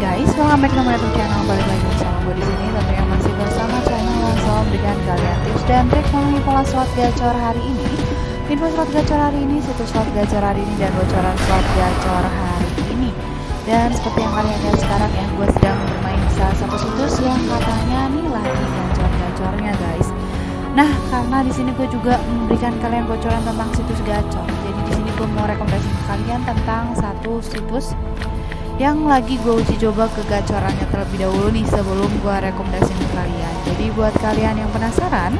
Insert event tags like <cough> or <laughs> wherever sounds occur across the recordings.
guys, welcome back my YouTube channel. Balik lagi bersama gue di sini. Tentunya masih bersama channel selalu memberikan kalian tips dan trik mengenai pola slot gacor hari ini. Info slot gacor hari ini, situs slot gacor hari ini, dan bocoran slot gacor hari ini. Dan seperti yang kalian lihat sekarang ya, gue sedang bermain salah satu situs yang katanya nih lagi gacor-gacornya guys. Nah, karena di sini gue juga memberikan kalian bocoran tentang situs gacor. Jadi di sini gue mau rekomendasi kalian tentang satu situs yang lagi gue uji coba ke gacorannya terlebih dahulu nih sebelum gue rekomendasi ke kalian. Jadi buat kalian yang penasaran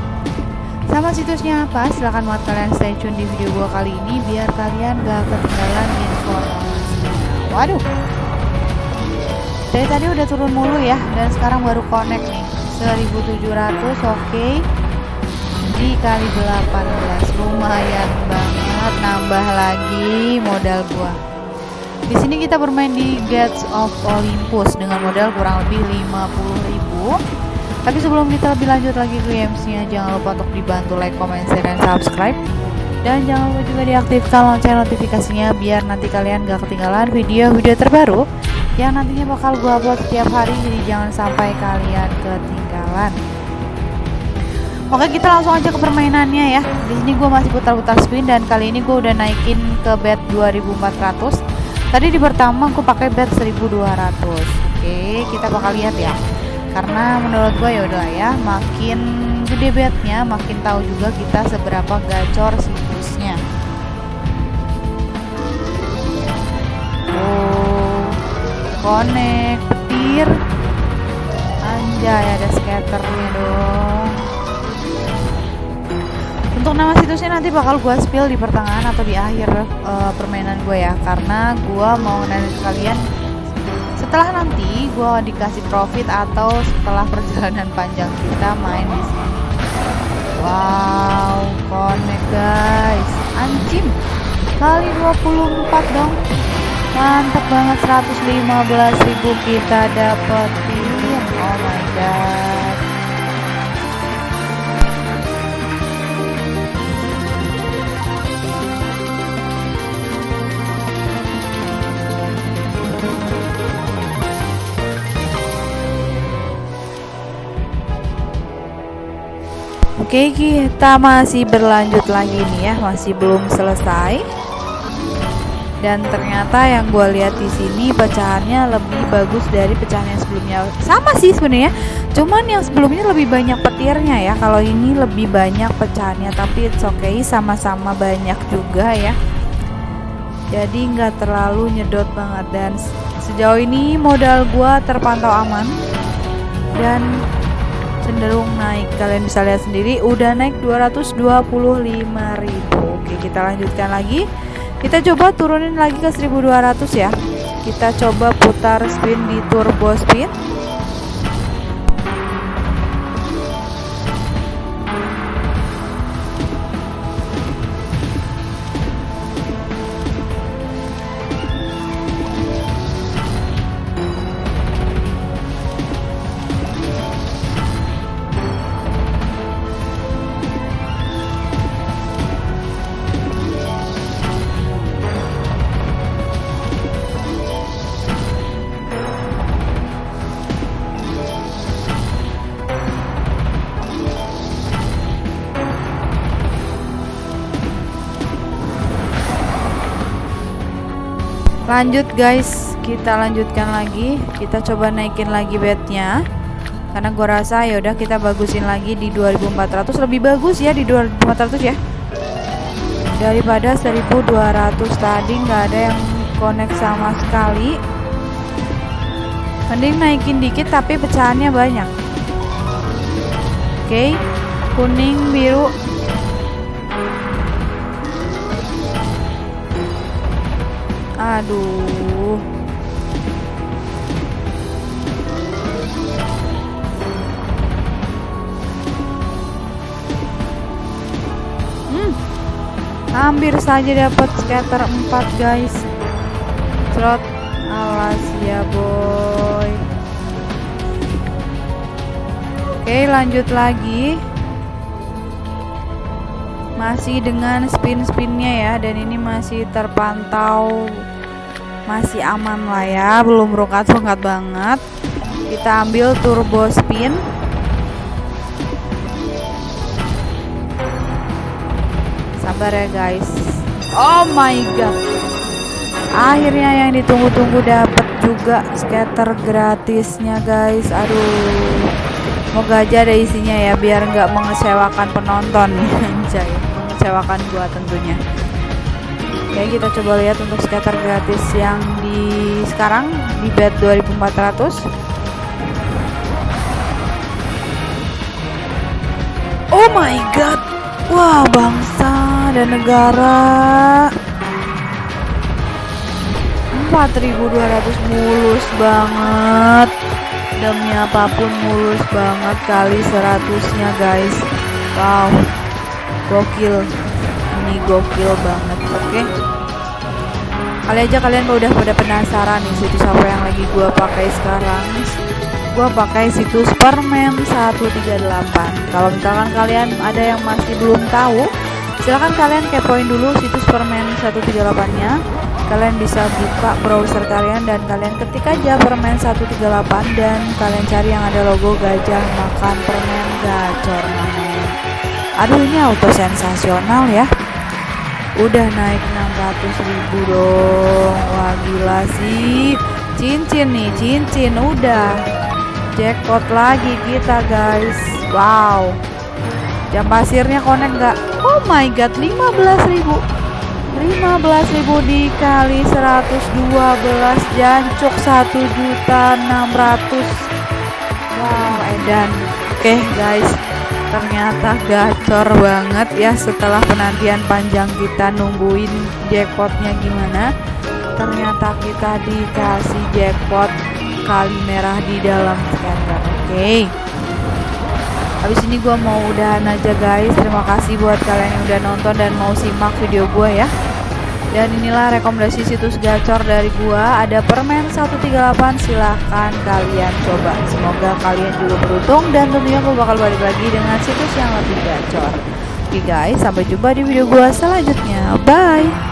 sama situsnya apa, silahkan buat kalian stay tune di video gue kali ini biar kalian gak ketinggalan informasinya. Waduh, dari tadi udah turun mulu ya dan sekarang baru connect nih 1700 oke okay. dikali 18 lumayan banget nambah lagi modal gua di sini kita bermain di Gates of Olympus dengan modal kurang lebih 50.000 tapi sebelum kita lebih lanjut lagi ke games-nya jangan lupa untuk dibantu like, comment, share, dan subscribe. Dan jangan lupa juga diaktifkan lonceng notifikasinya biar nanti kalian gak ketinggalan video-video terbaru yang nantinya bakal gue upload setiap hari. Jadi jangan sampai kalian ketinggalan. Oke kita langsung aja ke permainannya ya. Di sini gue masih putar-putar spin dan kali ini gue udah naikin ke bet 2400 tadi di pertama gue pakai bet 1200 oke kita bakal lihat ya. Karena menurut gue ya udah ya makin gede betnya makin tahu juga kita seberapa gacor situsnya oh connect petir anjay ada scatternya dong untuk nama situsnya nanti bakal gue spill di pertengahan atau di akhir uh, permainan gue ya. Karena gue mau nanya kalian setelah nanti gue dikasih profit atau setelah perjalanan panjang kita main di sini. Wow connect guys. Anjing. Kali 24 dong. Mantep banget 115.000 kita dapetin. Oh my god Oke, kita masih berlanjut lagi nih ya, masih belum selesai. Dan ternyata yang gue lihat di sini pecahannya lebih bagus dari pecahan yang sebelumnya. Sama sih sebenarnya, cuman yang sebelumnya lebih banyak petirnya ya. Kalau ini lebih banyak pecahannya, tapi it's okay, sama-sama banyak juga ya. Jadi nggak terlalu nyedot banget dan sejauh ini modal gue terpantau aman dan cenderung naik. Kalian bisa lihat sendiri udah naik 225.000 oke kita lanjutkan lagi. Kita coba turunin lagi ke 1200 ya. Kita coba putar spin di turbo spin lanjut guys. Kita lanjutkan lagi. Kita coba naikin lagi bednya. Karena gue rasa ya udah kita bagusin lagi di 2400 lebih bagus ya di 2400 ya. Daripada 1200 tadi nggak ada yang connect sama sekali. Mending naikin dikit tapi pecahannya banyak. Oke. Okay. kuning biru Aduh. Hmm. Hampir saja dapat scatter 4, guys. Trot alas ya, boy. Oke, lanjut lagi masih dengan spin-spinnya ya dan ini masih terpantau masih aman lah ya belum rungkat-rungkat banget. Kita ambil turbo spin. Sabar ya guys. Oh my god. Akhirnya yang ditunggu-tunggu dapat juga scatter gratisnya guys. Aduh. Semoga aja ada isinya ya biar nggak mengecewakan penonton. <laughs> Mengecewakan gua tentunya oke kita coba lihat untuk scatter gratis yang di sekarang di bed 2400 Oh my god. Wah bangsa dan negara. 4200 mulus banget. Demi apa pun mulus banget kali 100 nya guys. Wow. Gokil. Ini gokil banget. Oke. okay? Kali aja kalian udah pada penasaran nih situs apa yang lagi gua pakai sekarang? Gua pakai situs permen 138 kalau misalkan kalian ada yang masih belum tahu silahkan kalian kepoin dulu situs permen 138 nya kalian bisa buka browser kalian dan kalian ketik aja permen 138 dan kalian cari yang ada logo gajah makan permen gacor namanya aduh ini auto sensasional ya udah naik 600 ribu dong. Wah gila sih. Cincin nih cincin. Udah. Jackpot lagi kita guys. Wow. Jam pasirnya konek nggak? Oh my god 15 ribu. 15.000 dikali 112 jancuk 1 juta 600 wow edan. Oke okay, guys ternyata gacor banget ya setelah penantian panjang kita nungguin jackpotnya gimana. Ternyata kita dikasih jackpot kali merah di dalam scanner oke? Okay. Habis ini gue mau udahan aja guys. Terima kasih buat kalian yang udah nonton dan mau simak video gue ya dan inilah rekomendasi situs gacor dari gua. Ada permen 138 silahkan kalian coba. Semoga kalian juga beruntung dan tentunya gua bakal balik lagi dengan situs yang lebih gacor. Oke guys sampai jumpa di video gua selanjutnya. Bye